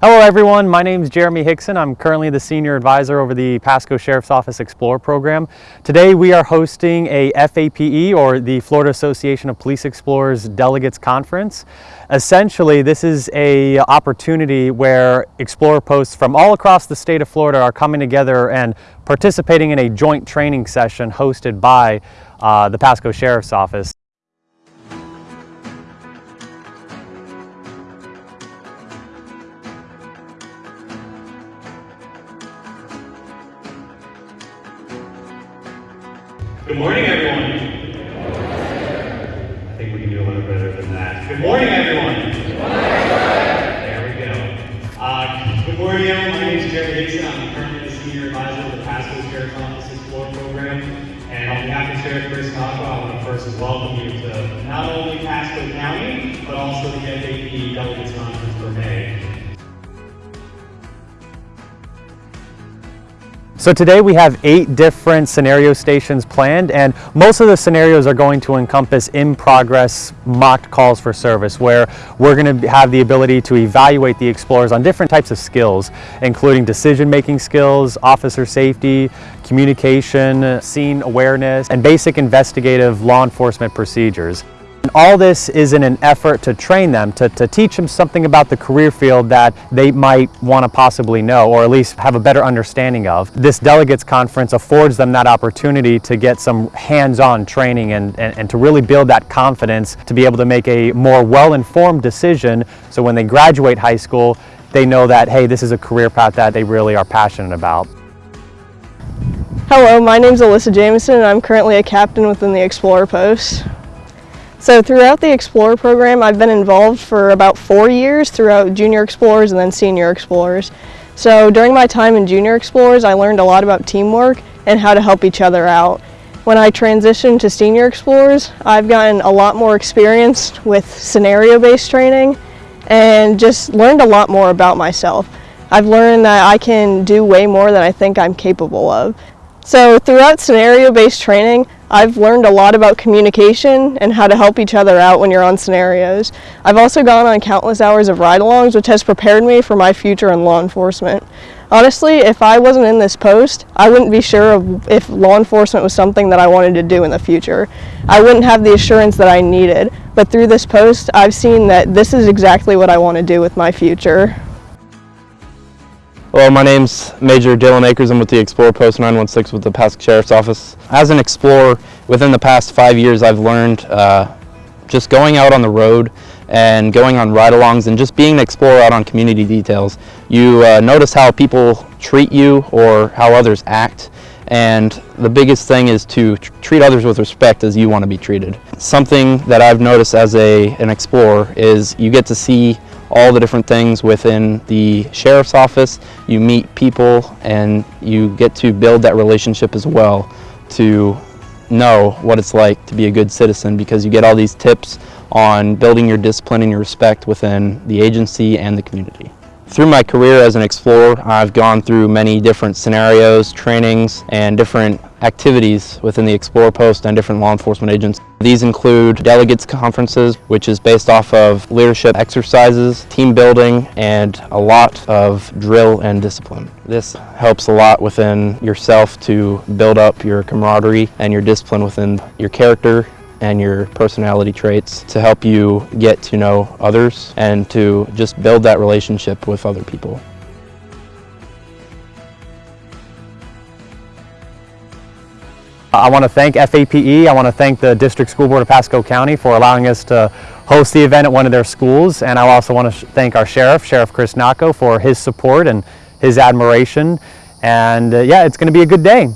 Hello everyone, my name is Jeremy Hickson. I'm currently the Senior Advisor over the Pasco Sheriff's Office Explorer program. Today we are hosting a FAPE or the Florida Association of Police Explorers Delegates Conference. Essentially this is a opportunity where Explorer posts from all across the state of Florida are coming together and participating in a joint training session hosted by uh, the Pasco Sheriff's Office. Good morning, everyone. I think we can do a little better than that. Good morning, everyone. There we go. Uh, good morning, everyone. My name is Jeremy Dixon. I'm currently the senior advisor of the Pasco Sheriff's Office Explorer Program. And on behalf of Sheriff Chris Cockrell, I want to first welcome you to not only Pasco County, but also the FAP Delegates So today we have eight different scenario stations planned and most of the scenarios are going to encompass in progress mock calls for service where we're going to have the ability to evaluate the explorers on different types of skills including decision making skills, officer safety, communication, scene awareness, and basic investigative law enforcement procedures. All this is in an effort to train them, to, to teach them something about the career field that they might want to possibly know or at least have a better understanding of. This delegates conference affords them that opportunity to get some hands-on training and, and, and to really build that confidence to be able to make a more well-informed decision so when they graduate high school, they know that, hey, this is a career path that they really are passionate about. Hello, my name is Alyssa Jameson and I'm currently a captain within the Explorer Post. So throughout the Explorer program, I've been involved for about four years throughout Junior Explorers and then Senior Explorers. So during my time in Junior Explorers, I learned a lot about teamwork and how to help each other out. When I transitioned to Senior Explorers, I've gotten a lot more experience with scenario-based training and just learned a lot more about myself. I've learned that I can do way more than I think I'm capable of. So throughout scenario-based training, I've learned a lot about communication and how to help each other out when you're on scenarios. I've also gone on countless hours of ride-alongs, which has prepared me for my future in law enforcement. Honestly, if I wasn't in this post, I wouldn't be sure of if law enforcement was something that I wanted to do in the future. I wouldn't have the assurance that I needed, but through this post, I've seen that this is exactly what I want to do with my future. Well, my name's Major Dylan Akers. I'm with the Explorer Post 916 with the Pasco Sheriff's Office. As an explorer, within the past five years, I've learned uh, just going out on the road and going on ride-alongs and just being an explorer out on community details. You uh, notice how people treat you or how others act and the biggest thing is to tr treat others with respect as you want to be treated. Something that I've noticed as a, an explorer is you get to see all the different things within the sheriff's office. You meet people and you get to build that relationship as well to know what it's like to be a good citizen because you get all these tips on building your discipline and your respect within the agency and the community. Through my career as an explorer, I've gone through many different scenarios, trainings, and different activities within the Explorer Post and different law enforcement agents. These include delegates conferences, which is based off of leadership exercises, team building, and a lot of drill and discipline. This helps a lot within yourself to build up your camaraderie and your discipline within your character and your personality traits to help you get to know others and to just build that relationship with other people. I want to thank FAPE, I want to thank the District School Board of Pasco County for allowing us to host the event at one of their schools and I also want to thank our Sheriff, Sheriff Chris Nocco, for his support and his admiration and uh, yeah, it's going to be a good day.